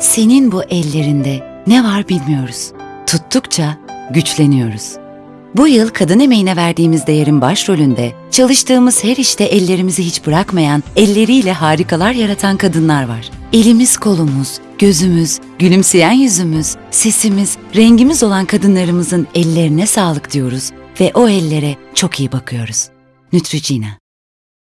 Senin bu ellerinde ne var bilmiyoruz. Tuttukça güçleniyoruz. Bu yıl kadın emeğine verdiğimiz değerin başrolünde çalıştığımız her işte ellerimizi hiç bırakmayan, elleriyle harikalar yaratan kadınlar var. Elimiz kolumuz, gözümüz, gülümseyen yüzümüz, sesimiz, rengimiz olan kadınlarımızın ellerine sağlık diyoruz ve o ellere çok iyi bakıyoruz. Neutrogena